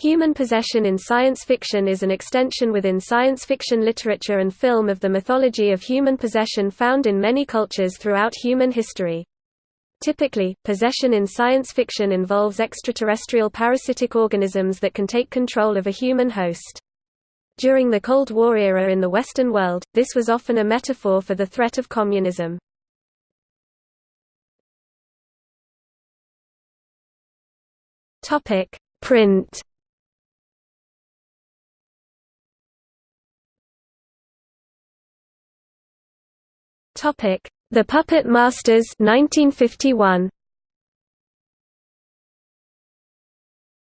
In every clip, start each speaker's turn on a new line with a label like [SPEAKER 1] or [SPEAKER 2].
[SPEAKER 1] Human possession in science fiction is an extension within science fiction literature and film of the mythology of human possession found in many cultures throughout human history. Typically, possession in science fiction involves extraterrestrial parasitic organisms that can take control of a human host. During the Cold War era in the Western world, this was often a metaphor for the threat of communism. Print Topic: The Puppet Masters 1951.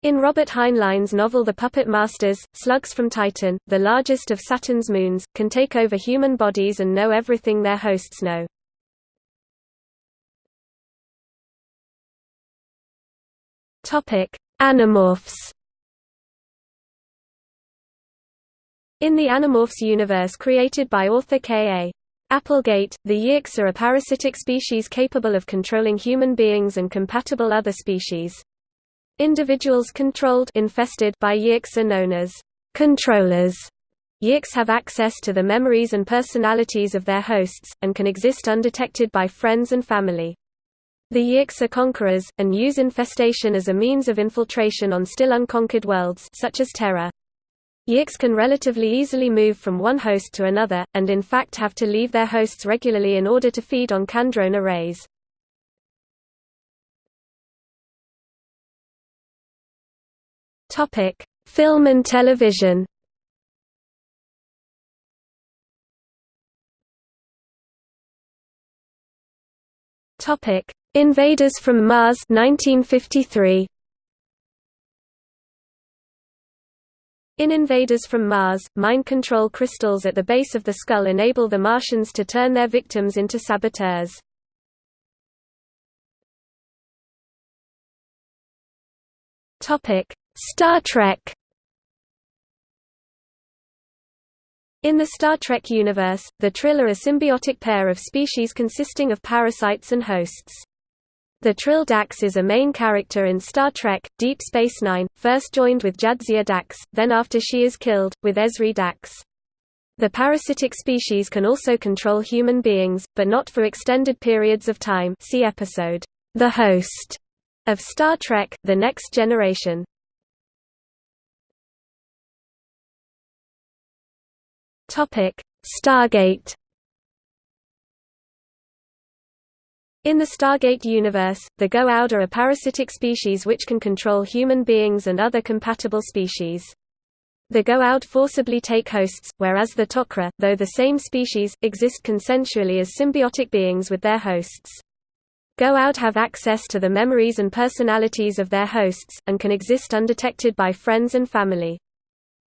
[SPEAKER 1] In Robert Heinlein's novel The Puppet Masters, slugs from Titan, the largest of Saturn's moons, can take over human bodies and know everything their hosts know. Topic: Animorphs. In the Animorphs universe created by author K.A. Applegate, the Yeerks are a parasitic species capable of controlling human beings and compatible other species. Individuals controlled infested by Yeerks are known as controllers. Yeerks have access to the memories and personalities of their hosts, and can exist undetected by friends and family. The Yeerks are conquerors, and use infestation as a means of infiltration on still unconquered worlds such as Terra. Yeerks can relatively easily move from one host to another, and in fact have to leave their hosts regularly in order to feed on Kandrona rays. Film and television Invaders from Mars 1953. In Invaders from Mars, mind control crystals at the base of the skull enable the Martians to turn their victims into saboteurs. Star Trek In the Star Trek universe, the Trill are a symbiotic pair of species consisting of parasites and hosts. The Trill Dax is a main character in Star Trek, Deep Space Nine, first joined with Jadzia Dax, then after she is killed, with Ezri Dax. The parasitic species can also control human beings, but not for extended periods of time see episode, The Host, of Star Trek, The Next Generation. Stargate In the Stargate universe, the Goa'uld are a parasitic species which can control human beings and other compatible species. The Goa'uld forcibly take hosts, whereas the Tok'ra, though the same species, exist consensually as symbiotic beings with their hosts. Goa'uld have access to the memories and personalities of their hosts, and can exist undetected by friends and family.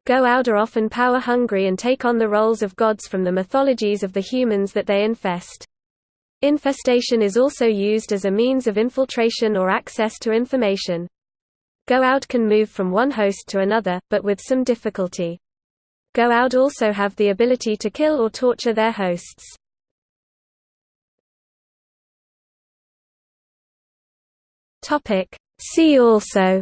[SPEAKER 1] Goa'uld are often power-hungry and take on the roles of gods from the mythologies of the humans that they infest. Infestation is also used as a means of infiltration or access to information. Goa'uld can move from one host to another, but with some difficulty. Goa'uld also have the ability to kill or torture their hosts. See also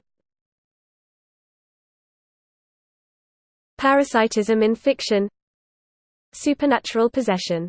[SPEAKER 1] Parasitism in fiction Supernatural possession